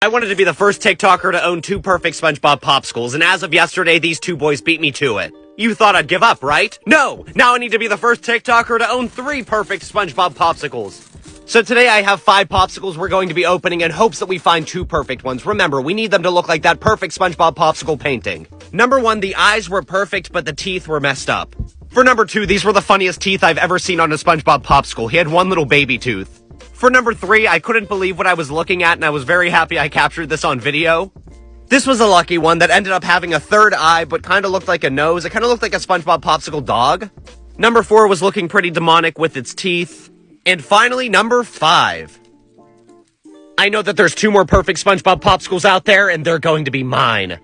I wanted to be the first TikToker to own two perfect SpongeBob popsicles, and as of yesterday, these two boys beat me to it. You thought I'd give up, right? No! Now I need to be the first TikToker to own three perfect SpongeBob popsicles. So today I have five popsicles we're going to be opening in hopes that we find two perfect ones. Remember, we need them to look like that perfect SpongeBob popsicle painting. Number one, the eyes were perfect, but the teeth were messed up. For number two, these were the funniest teeth I've ever seen on a SpongeBob popsicle. He had one little baby tooth. For number three, I couldn't believe what I was looking at, and I was very happy I captured this on video. This was a lucky one that ended up having a third eye, but kind of looked like a nose. It kind of looked like a SpongeBob popsicle dog. Number four was looking pretty demonic with its teeth. And finally, number five. I know that there's two more perfect SpongeBob popsicles out there, and they're going to be mine.